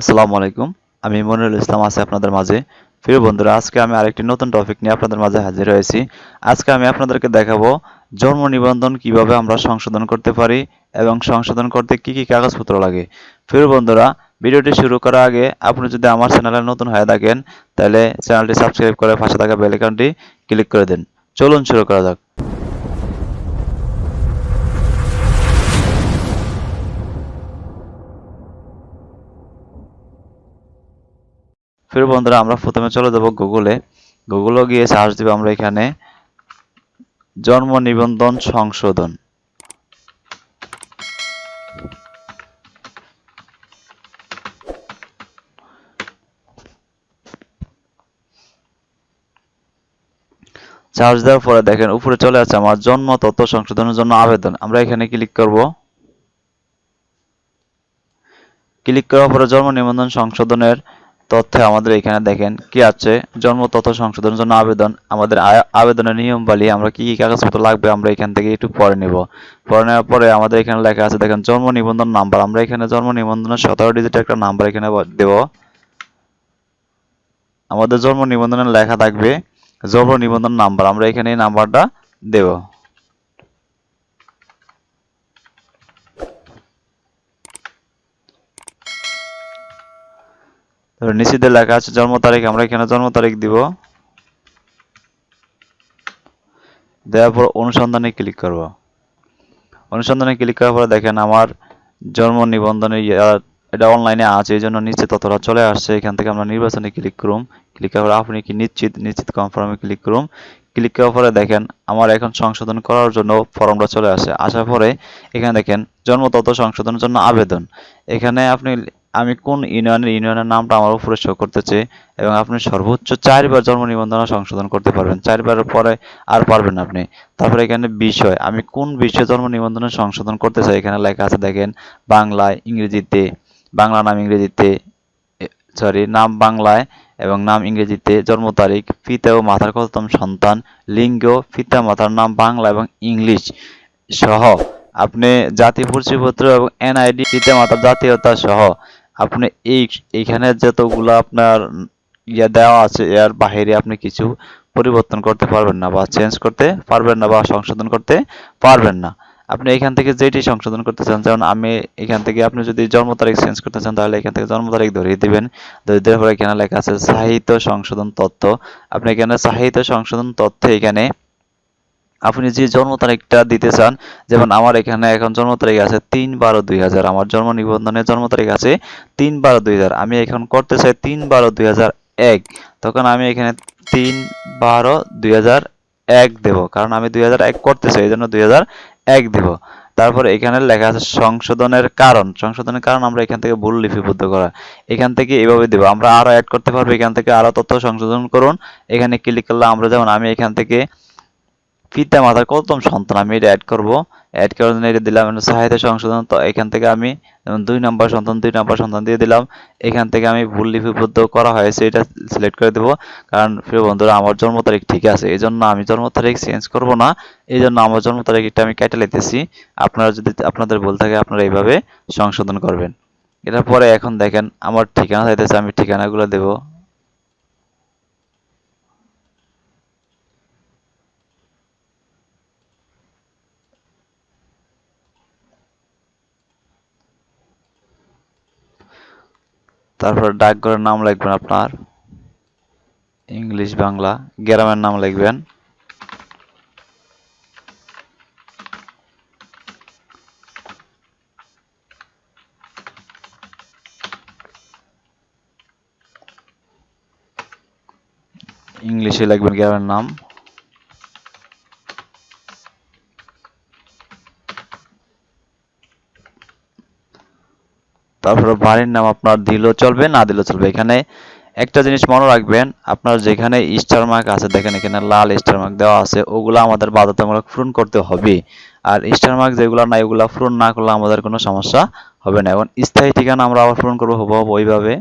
আসসালামু আলাইকুম। আমি মনিরুল ইসলাম, আছি আপনাদের মাঝে। প্রিয় বন্ধুরা, আজকে আমি আরেকটি নতুন টপিক নিয়ে আপনাদের মাঝে হাজির হয়েছি। আজকে আমি আপনাদেরকে দেখাবো জন্ম নিবন্ধন কীভাবে আমরা সংশোধন করতে পারি এবং সংশোধন করতে কি কি কাগজপত্র লাগে। প্রিয় বন্ধুরা, ভিডিওটি শুরু করার আগে আপনি যদি আমার চ্যানেলে নতুন হয়ে থাকেন, তাহলে চ্যানেলটি সাবস্ক্রাইব করে পাশে থাকা বেল ক্লিক করে দিন। চলুন শুরু করা যাক। ফির বন্ধুরা, আমরা প্রথমে চলে যাব গুগলে। গুগলে গিয়ে সার্চ দিব আমরা এখানে, জন্ম নিবন্ধন সংশোধন। চার্জ দেওয়ার পরে দেখেন, উপরে চলে আসছে আমার জন্ম তথ্য সংশোধনের জন্য আবেদন। আমরা এখানে ক্লিক করব। ক্লিক করার পরে জন্ম নিবন্ধন সংশোধনের তথ্যে আমাদের এখানে দেখেন কি আছে? জন্ম, তথ্য সংশোধনের জন্য আবেদন। আমাদের আবেদনের নিয়ম বলি, আমরা কি কি কাগজপত্র লাগবে আমরা এখান থেকে একটু পরে নিব। পরে নেওয়ার পরে আমাদের এখানে লেখা আছে, দেখেন, জন্ম নিবন্ধন নাম্বার। আমরা এখানে জন্ম নিবন্ধনের সতেরো ডিজিট একটা নাম্বার এখানে দেব। আমাদের জন্ম নিবন্ধনের লেখা থাকবে, জন্ম নিবন্ধন নাম্বার। আমরা এখানে এই নাম্বারটা দেব। নিচেতে লেখা আছে, জন্ম তারিখ, আমরা এখানে জন্ম তারিখ দিব? দেওয়ার পর অনুসন্ধানে ক্লিক করব। অনুসন্ধানে ক্লিক করার পরে দেখেন আমার জন্ম নিবন্ধনে এটা অনলাইনে আছে, এই জন্য নিচে ততটা চলে আসছে। এখান থেকে আমরা নির্বাচনে ক্লিক করুম। ক্লিক করার পর আপনি কি নিশ্চিত? নিশ্চিত কনফার্মে ক্লিক করুন ক্লিক করার পরে দেখেন আমার এখন সংশোধন করার জন্য ফর্মটা চলে আসে আসার পরে এখানে দেখেন জন্ম তথ্য সংশোধনের জন্য আবেদন। এখানে আপনি আমি কোন ইউনিয়নের ইউনিয়নের নামটা আমার উপরে শো করতেছে এবং আপনি সর্বোচ্চ চারবার জন্ম নিবন্ধন সংশোধন করতে পারবেন। চারবারের পরে আর পারবেন আপনি। তারপরে এখানে বিষয়, আমি কোন বিষয়ে জন্ম নিবন্ধন সংশোধন করতে চাই? এখানে লেখা আছে, দেখেন, বাংলায়, ইংরেজিতে, বাংলা নাম ইংরেজিতে সরি নাম বাংলায় এবং নাম ইংরেজিতে জন্ম তারিখ, পিতা ও মাতার কততম সন্তান, লিঙ্গ, পিতা মাতার নাম বাংলা এবং ইংলিশ সহ। আপনি জাতীয় পরিচয়পত্র এবং এনআইডি পিতা মাতার জাতীয়তা সহ। আপনি এই, এইখানে যতগুলো আপনার ইয়ে দেওয়া আছে, এর বাহিরে আপনি কিছু পরিবর্তন করতে পারবেন না বা চেঞ্জ করতে পারবেন না বা সংশোধন করতে পারবেন না। আপনি এখান থেকে যেটি সংশোধন করতে চান, যেমন আমি এখান থেকে আপনি যদি জন্ম তারিখ চেঞ্জ করতে চান, তাহলে এখান থেকে জন্ম তারিখ ধরিয়ে দিবেন। ধরিয়ে দেওয়ার পরে এখানে লেখা আছে, সাহিত্য সংশোধন তথ্য। আপনি এখানে সাহিত্য সংশোধন তথ্য এখানে আপনি যে জন্ম তারিখটা দিতে চান, যেমন আমার এখানে এখন জন্ম তারিখ আছে তিন বারো দুই হাজার, আমার জন্ম নিবন্ধনের জন্ম তারিখ আছে তিন বারো দুই হাজার, আমি এখন করতে চাই তিন বারো দুই হাজার এক, তখন আমি এখানে তিন বারো দুই হাজার এক দেব, কারণ আমি দুই হাজার এক করতে চাই, এই জন্য দুই হাজার এক দেব। তারপর এখানে লেখা আছে সংশোধনের কারণ সংশোধনের কারণ আমরা এখান থেকে ভুল লিপিবদ্ধ করা, এখান থেকে এভাবে দেব, আমরা আরও অ্যাড করতে পারব, এখান থেকে আরও তথ্য সংশোধন করুন, এখানে ক্লিক করলে আমরা যেমন আমি এখান থেকে পিতা মাতার কতম সন্তান আমি এটা অ্যাড করব। অ্যাড করার জন্য এটা দিলাম সাহিত্য সংশোধন। তো এখান থেকে আমি দুই নম্বর সন্তান, দুই নম্বর সন্তান দিয়ে দিলাম। এখান থেকে আমি ভুল লিপিবদ্ধ করা হয়েছে, এটা সিলেক্ট করে দেবো। কারণ প্রিয় বন্ধুরা, আমার জন্ম তারিখ ঠিক আছে এই জন্য আমি জন্ম তারিখ চেঞ্জ করব না। এই জন্য আমার জন্ম তারিখটা আমি কেটে লেতেছি আপনারা যদি, আপনাদের ভুল থাকে, আপনারা এইভাবে সংশোধন করবেন। এটার পরে এখন দেখেন, আমার ঠিকানা চাইতেছে, আমি ঠিকানাগুলো দেবো। তারপর ডাকঘরের নাম লিখবেন আপনার। ইংলিশ বাংলা গ্রামের নাম লিখবেন। ইংলিশে লিখবেন গ্রামের নাম। তারপরে বাড়ির নাম আপনার দিলেও চলবে, না দিলেও চলবে। এখানে একটা জিনিস মনে রাখবেন, আপনার যেখানে স্টার মার্ক আছে, দেখেন এখানে লাল স্টার মার্ক দেওয়া আছে, ওগুলো আমাদের বাধ্যতামূলক পূরণ করতে হবে। আর স্টার মার্ক যেগুলো নাই, ওগুলো পূরণ না করলে আমাদের কোনো সমস্যা হবে না। এখন স্থায়ী ঠিকানা আমরা আবার পূরণ করব ওইভাবে।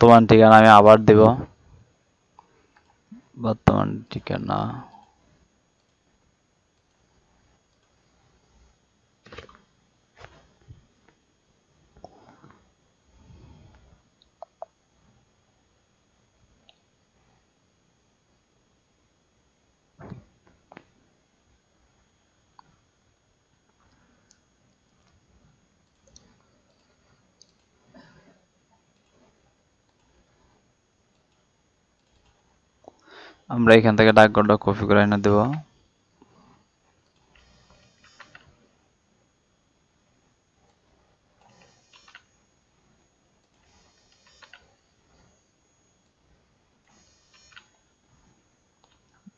বর্তমান ঠিকানা আমি আবার দেব। বর্তমান ঠিকানা আমরা এখান থেকে ডাকঘরটা কপি করে এনে দেব।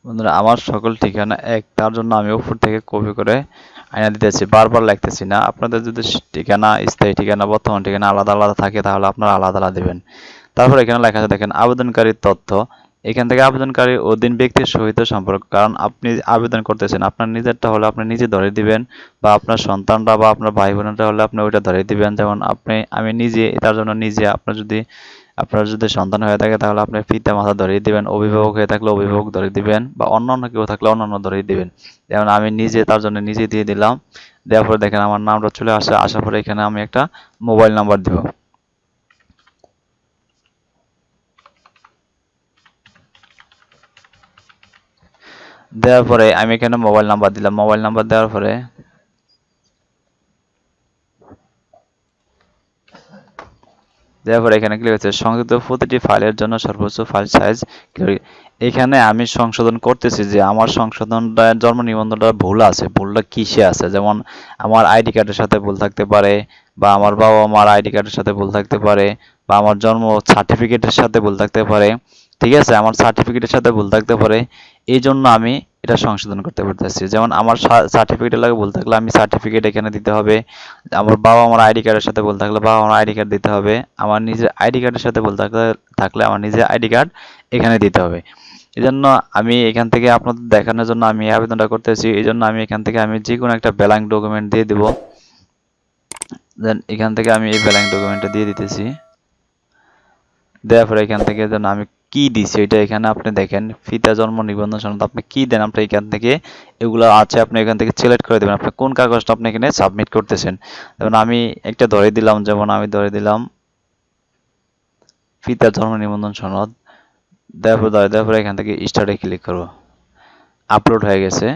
বন্ধুরা, আমার সকল ঠিকানা এক, তার জন্য আমি উপর থেকে কপি করে আইনা দিতেছি, বারবার লিখতেছি না। আপনাদের যদি ঠিকানা, স্থায়ী ঠিকানা, বর্তমান ঠিকানা আলাদা আলাদা থাকে, তাহলে আপনারা আলাদা আলাদা দেবেন। তারপর এখানে লেখা আছে, দেখেন, আবেদনকারীর তথ্য। এখান থেকে আবেদনকারী অধীন ব্যক্তির সহিত সম্পর্ক। কারণ আপনি আবেদন করতেছেন, আপনার নিজেরটা হলে আপনি নিজে ধরে দিবেন, বা আপনার সন্তানরা বা আপনার ভাই বোনেরটা হলে আপনি ওইটা ধরে দিবেন। যেমন আপনি, আমি নিজে, তার জন্য নিজে আপনার যদি আপনার যদি সন্তান হয়ে থাকে, তাহলে আপনি পিতা, মাতা ধরিয়ে দিবেন, অভিভাবক হয়ে থাকলে অভিভাবক ধরে দিবেন, বা অন্য অন্য কেউ থাকলে অন্যান্য ধরিয়ে দিবেন। যেমন আমি নিজে, তার জন্য নিজে দিয়ে দিলাম। দেওয়ার পরে দেখেন আমার নামটা চলে আসে আসার পরে এখানে আমি একটা মোবাইল নাম্বার দিব। দেওয়ার পরে আমি এখানে মোবাইল নাম্বার দিলাম। মোবাইল নাম্বার দেওয়ার পরে দেওয়ার পরে এখানে ক্লিক হচ্ছে সংযুক্ত প্রতিটি ফাইলের জন্য সর্বোচ্চ ফাইল সাইজ এখানে আমি সংশোধন করতেছি যে আমার সংশোধনটা, জন্ম নিবন্ধনটা ভুল আছে। ভুলটা কিসে আছে? যেমন আমার আইডি কার্ডের সাথে ভুল থাকতে পারে, বা আমার বাবা মার আইডি কার্ডের সাথে ভুল থাকতে পারে, বা আমার জন্ম সার্টিফিকেটের সাথে ভুল থাকতে পারে। ঠিক আছে? আমার সার্টিফিকেটের সাথে ভুল থাকতে পারে। এই জন্য আমি এটা সংশোধন করতে পারতেছি। যেমন আমার সার্টিফিকেট লাগে বলতে থাকলে আমি সার্টিফিকেট এখানে দিতে হবে। আমার বাবা আমার আইডি কার্ডের সাথে বলতে থাকলে বাবা আমার আইডি কার্ড দিতে হবে। আমার নিজের আইডি কার্ডের সাথে বলতে থাকলে থাকলে আমার নিজের আইডি কার্ড এখানে দিতে হবে। এই জন্য আমি এখান থেকে আপনাদের দেখানোর জন্য আমি আবেদনটা করতেছি। এই জন্য আমি এখান থেকে আমি যে কোনো একটা ব্যালাঙ্ক ডকুমেন্ট দিয়ে দিব। দেন এখান থেকে আমি এই ব্যালাঙ্ক ডকুমেন্টটা দিয়ে দিতেছি। দেওয়ার পরে এখান থেকে যেন আমি কি দিছে? এটা এখানে আপনি দেখেন ফিতা জন্ম, নিবন্ধন সনদ আপনি কি দেন, আপনি এখান থেকে এগুলো আছে, আপনি এখান থেকে সিলেক্ট করে দেবেন। আপনি কোন কাগজটা আপনি এখানে সাবমিট করতেছেন? যেমন আমি একটা ধরে দিলাম, যেমন আমি ধরে দিলাম ফিতা জন্ম, নিবন্ধন সনদ। দেওয়ার পর দেওয়ার পরে এখান থেকে স্টার্টে ক্লিক করব। আপলোড হয়ে গেছে।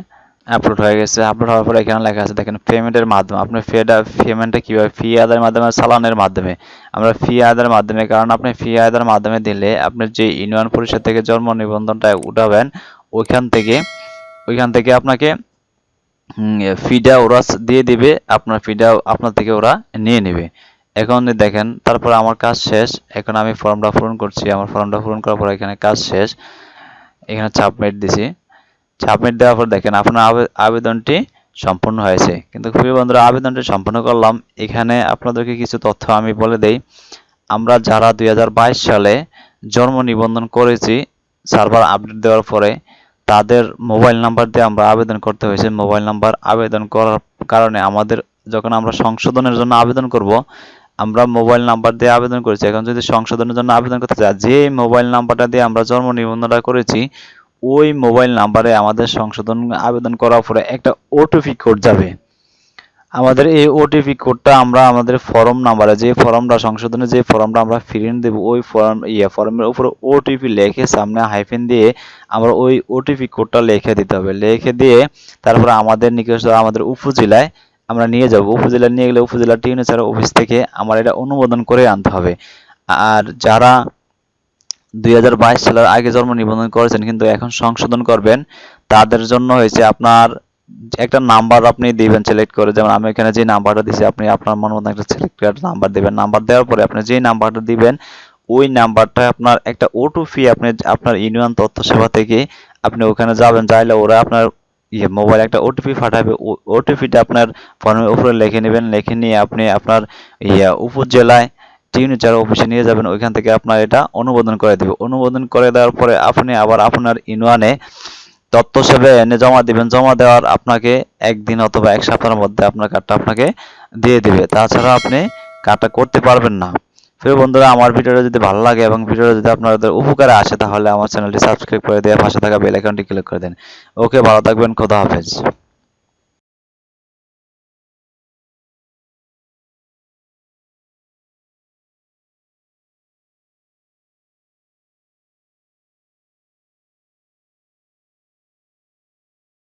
আপলোড হয়ে গেছে। আপলোড হওয়ার পরে এখানে লেখা আছে, দেখেন পেমেন্টের মাধ্যমে। আপনি ফেটা পেমেন্টটা কীভাবে? ফি আদায়ের মাধ্যমে চালানের মাধ্যমে। আমরা ফি আদায়ের মাধ্যমে, কারণ আপনি ফি আদায়ের মাধ্যমে দিলে আপনি যে ইউনিয়ন পরিষদ থেকে জন্ম নিবন্ধনটা উঠাবেন, ওইখান থেকে ওইখান থেকে আপনাকে ফিডা ওরা দিয়ে দিবে, আপনার ফিডা আপনার থেকে ওরা নিয়ে নেবে। এখন দেখেন, তারপর আমার কাজ শেষ। এখন আমি ফর্মটা পূরণ করছি। আমার ফর্মটা পূরণ করার পর এখানে কাজ শেষ। এখানে সাবমিট দিছি। সাবমিট দেওয়ার পর দেখেন আপনার আবেদনটি সম্পূর্ণ হয়েছে। কিন্তু প্রিয় বন্ধুরা, আবেদনটি সম্পূর্ণ করলাম। এখানে আপনাদেরকে কিছু তথ্য আমি বলে দেই। আমরা যারা দুই হাজার বাইশ সালে জন্ম নিবন্ধন করেছি, সার্ভার আপডেট দেওয়ার পরে তাদের মোবাইল নাম্বার দিয়ে আমরা আবেদন করতে হয়েছে। মোবাইল নাম্বার আবেদন করার কারণে আমাদের যখন আমরা সংশোধনের জন্য আবেদন করব, আমরা মোবাইল নাম্বার দিয়ে আবেদন করেছি। এখন যদি সংশোধনের জন্য আবেদন করতে চাই, যে মোবাইল নাম্বারটা দিয়ে আমরা জন্ম নিবন্ধনটা করেছি ওই মোবাইল নাম্বারে আমাদের সংশোধন আবেদন করার পরে একটা ওটিপি কোড যাবে। আমাদের এই ওটিপি কোডটা আমরা আমাদের ফর্ম নাম্বারে, যে ফর্মটা সংশোধনের যে ফর্মটা আমরা প্রিন্ট দেব, ওই ফর্ম ইয়ে ফর্মের উপরে ওটিপি লিখে সামনে হাইফেন দিয়ে আমরা ওই ওটিপি কোডটা লিখে দিতে হবে। লিখে দিয়ে তারপরে আমাদের নিকট আমাদের উপজেলায় আমরা নিয়ে যাব। উপজেলা নিয়ে গেলে উপজেলা টিউনেচার অফিস থেকে আমার এটা অনুমোদন করে আনতে হবে। আর যারা দুই হাজার বাইশ সালের আগে জন্ম নিবন্ধন করেছেন, কিন্তু এখন সংশোধন করবেন। তাদের জন্য হয়েছে আপনার একটা নাম্বার আপনি দিবেন সিলেক্ট করে। যেমন আমি এখানে যে নাম্বারটা দিছি আপনি আপনার মন মতো একটা সিলেক্ট করে নাম্বার দিবেন। নাম্বার দেওয়ার পরে আপনি যে নাম্বারটা দিবেন, ওই নাম্বারটা আপনার একটা ওটিপি আপনি, আপনার ইউনিয়ন তথ্য সেবা থেকে আপনি ওখানে যাবেন। চাইলে ওরা আপনার ইয়ে মোবাইল একটা ওটিপি পাঠাবে। ওটিপিটা আপনার ফর্মের উপরে লিখে নেবেন। লিখে নিয়ে আপনি আপনার ইয়ে উপজেলায় সিগনেচার অফিসে নিয়ে যাবেন, ওইখান থেকে আপনার এটা অনুমোদন করে দেবে। অনুমোদন করে দেওয়ার পরে আপনি আবার আপনার ইউনিয়নে তথ্য সেবে এনে জমা দিবেন। জমা দেওয়ার আপনাকে একদিন অথবা এক সপ্তাহের মধ্যে আপনার কার্ডটা আপনাকে দিয়ে দিবে। তাছাড়া আপনি কার্ডটা করতে পারবেন না। প্রিয় বন্ধুরা, আমার ভিডিওটা যদি ভালো লাগে এবং ভিডিওটা যদি আপনাদের উপকারে আসে, তাহলে আমার চ্যানেলটি সাবস্ক্রাইব করে দিয়ে পাশে থাকা বেল আইকনটি ক্লিক করে দেন। ওকে, ভালো থাকবেন, খোদা হাফেজ।